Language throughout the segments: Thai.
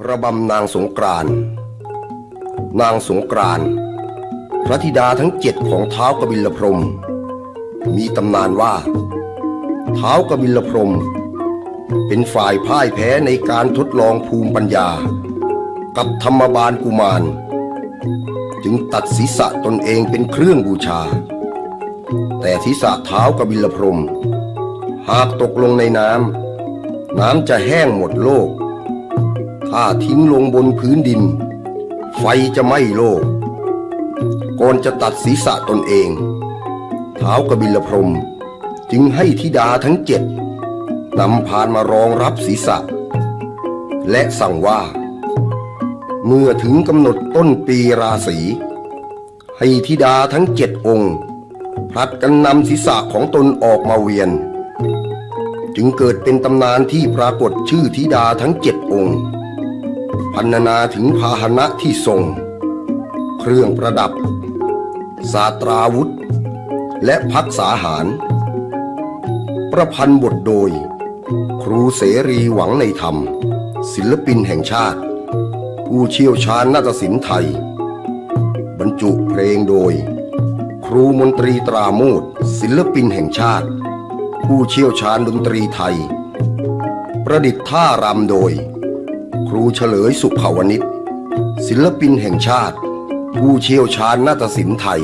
ระบำนางสงกรานนางสงกรานพระธิดาทั้งเจ็ดของเท้ากบิลพรม มีตำนานว่าเท้ากบิลพรม เป็นฝ่ายพ่ายแพ้ในการทดลองภูมิปัญญา กับธรรมบาลกุมาร จึงตัดศีรษะตนเองเป็นเครื่องบูชา แต่ศีรษะเท้ากบิลพรม หากตกลงในน้ำน้ำจะแห้งหมดโลก ถ้าทิ้งลงบนพื้นดิน ไฟจะไหม้โลกก่อนจะตัดศีรษะตนเองเท้ากบิลพรมจึงให้ธิดาทั้งเจ็ดนำพานมารองรับศีรษะ และสั่งว่า เมื่อถึงกำหนดต้นปีราศีให้ธิดาทั้งเจ็ดองค์ผลัดกันนำศีรษะของตนออกมาเวียน จึงเกิดเป็นตำนานที่ปรากฏชื่อธิดาทั้งเจ็ดองค์ พันนาถึงพาหนะที่ทรง เครื่องประดับ สาตราวุธ และพักษาหาร ประพันธ์บทโดย ครูเสรีหวังในธรรม ศิลปินแห่งชาติ ผู้เชี่ยวชาญนาฏศิลป์ไทย บรรจุเพลงโดย ครูมนตรีตราโมดศิลปินแห่งชาติ ผู้เชี่ยวชาญดนตรีไทย ประดิษฐ์ท่ารำโดย รูเฉลยสุขาวนิชศิลปินแห่งชาติ ผู้เชี่ยวชาญนาฏศิลป์ไทย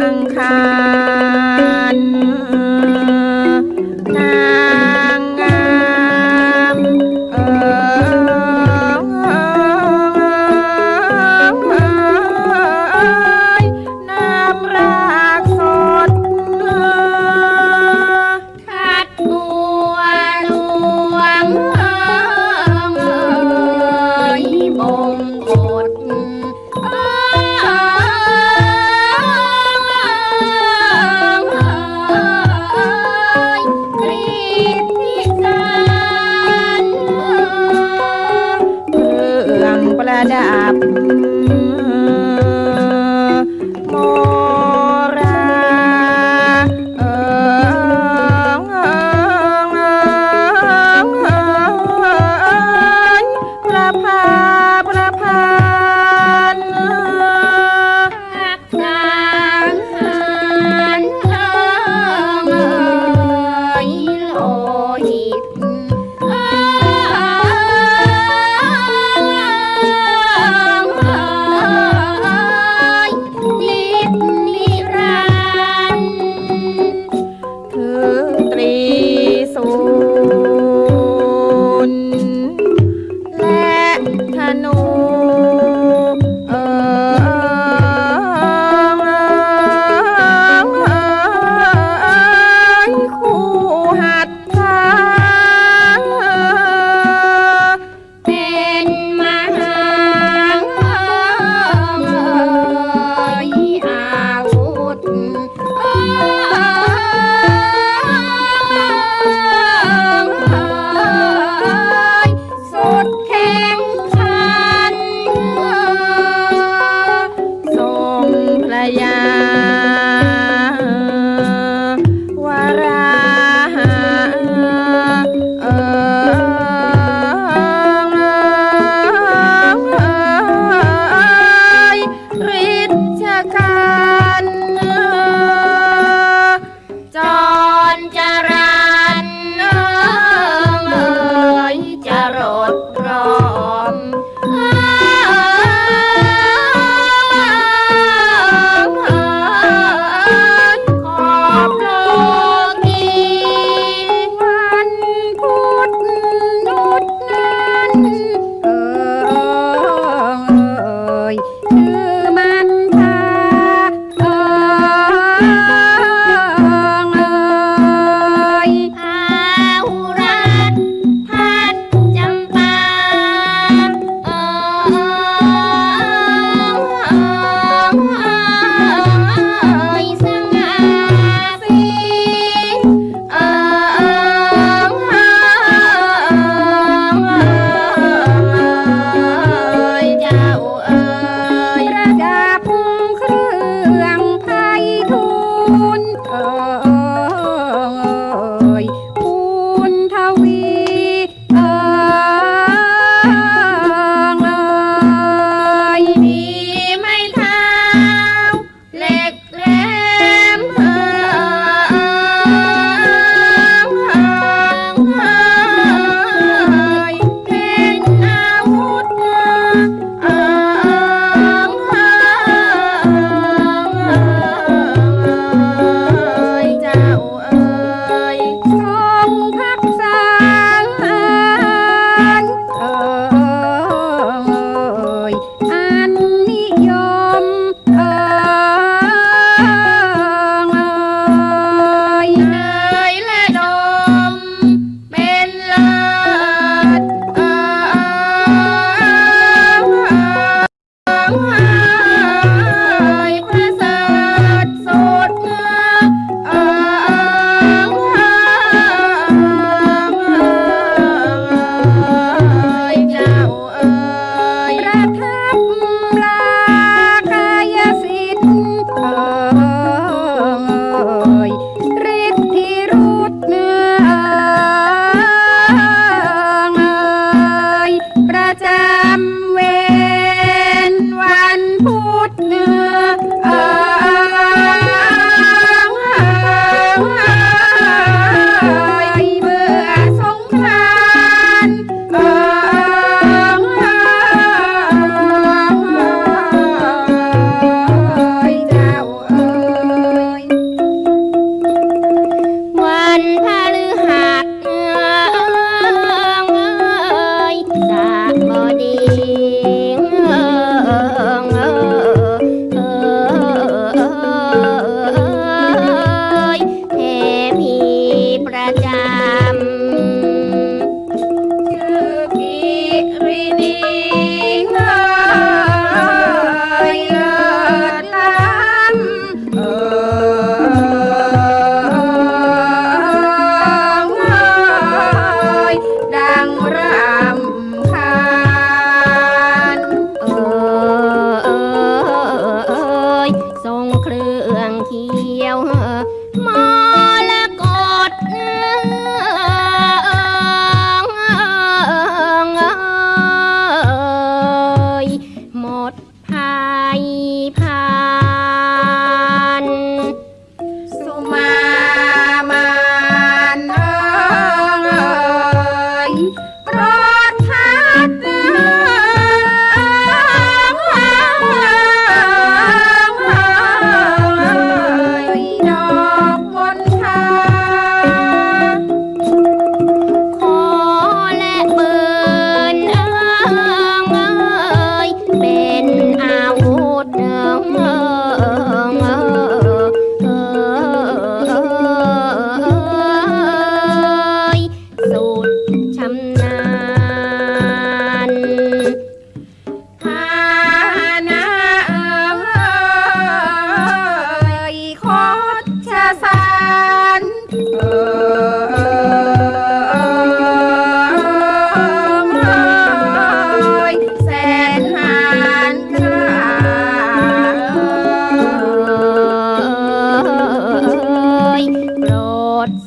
อังคาร know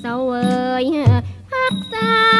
sau ơi hát xa